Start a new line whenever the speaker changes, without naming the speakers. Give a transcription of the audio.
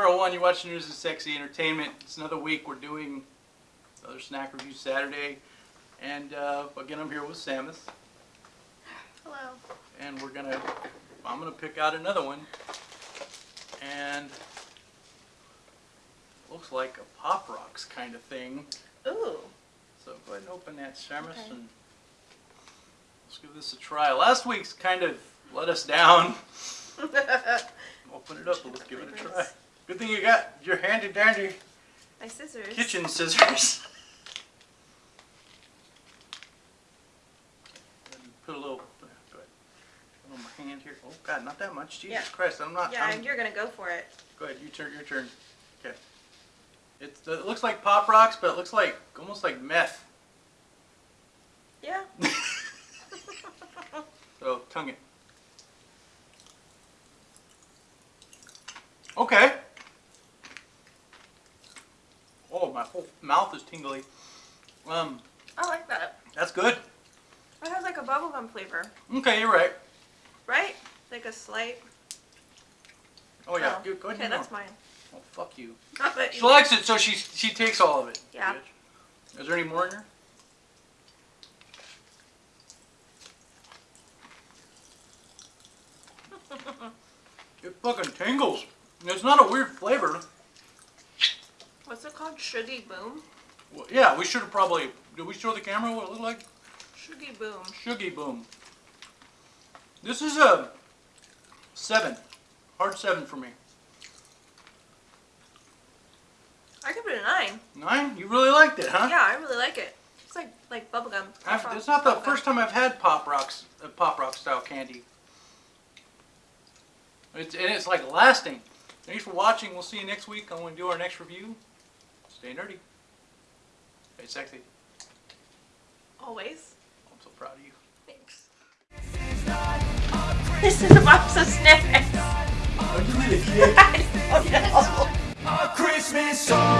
Will Ferrell One. You watch News and Sexy Entertainment. It's another week. We're doing another snack review Saturday, and uh, again I'm here with Samus,
Hello.
and we're gonna. I'm gonna pick out another one, and looks like a Pop Rocks kind of thing.
Ooh.
So go ahead and open that, Samus,
Okay.
and let's give this a try. Last week's kind of let us down. Open it up and let's give it a try. Good thing you got your handy dandy
My scissors.
kitchen scissors. Put a little, uh, go ahead. Put on my hand here. Oh God, not that much. Jesus
Yeah.
Christ, I'm not.
Yeah,
I'm-
you're gonna go for it.
Go ahead, you turn, your turn. Okay. It's, uh, it looks like Pop Rocks, but it looks like, almost like meth.
Yeah.
So, tongue it. Okay. Oh, my whole mouth is tingly. Um,
I like that.
that's good.
It has like a bubblegum flavor,
Okay, you're right.
right? Like a slight.
Oh yeah,
Oh,
go, go ahead
Okay,
and
that's
more.
mine.
Oh, fuck you. She likes it, so she she takes all of it.
Yeah.
bitch. Is there any more in here? It fucking tingles. It's not a weird flavor.
What's it called? Shuggy Boom?
Well, yeah, we should have probably. Did we show the camera what it looked like?
Shuggy Boom.
Shuggy boom. This is a seven, hard seven for me.
I give it a nine.
Nine? You really liked it, huh?
Yeah, I really like it. It's like like bubblegum.
It's not the first time I've had Pop Rocks, uh, Pop Rock style candy. It's and it's like lasting. Thanks for watching. We'll see you next week when we do our next review. Stay nerdy. Stay sexy.
Always.
I'm so proud of you.
Thanks. This is a box of snacks.
Are you really kidding?
I don't know.
A Christmas song.